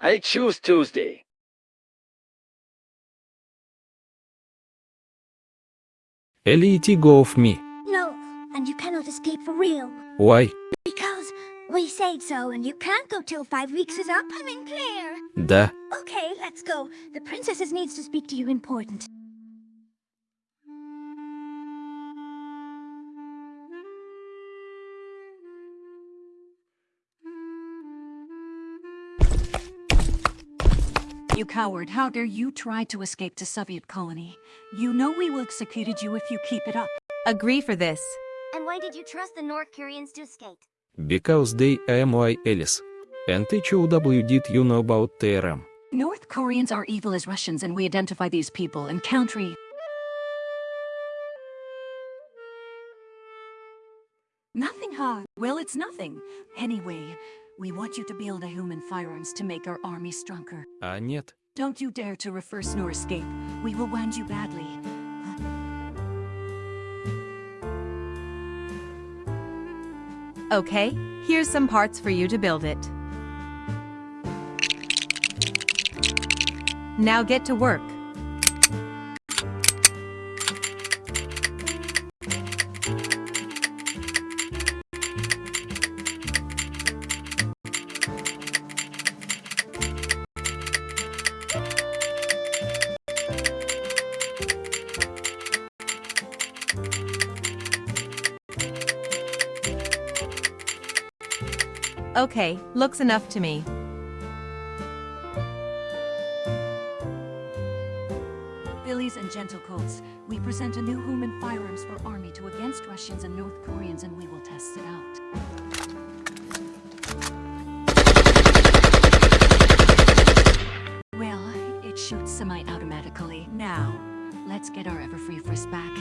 I choose Tuesday. Elite go of me. No, and you cannot escape for real. Why? Because we said so, and you can't go till five weeks is up. I'm in clear. Да. Okay, let's go. The princesses needs to speak to you important. You coward, how dare you try to escape to Soviet colony? You know we will execute you if you keep it up. Agree for this. And why did you trust the North Koreans to escape? Because they am like Alice. And HOW did you know about TRM? North Koreans are evil as Russians and we identify these people and country. Nothing hard. Well, it's nothing. Anyway, we want you to build a human firearms to make our army stronger. А нет. Don't you dare to reverse nor escape. We will wound you badly. Okay, here's some parts for you to build it. Now get to work. Okay, looks enough to me. Billies and gentlecolts, we present a new human firearms for army to against Russians and North Koreans and we will test it out. Well, it shoots semi-automatically. Now, let's get our Everfree Frisk back.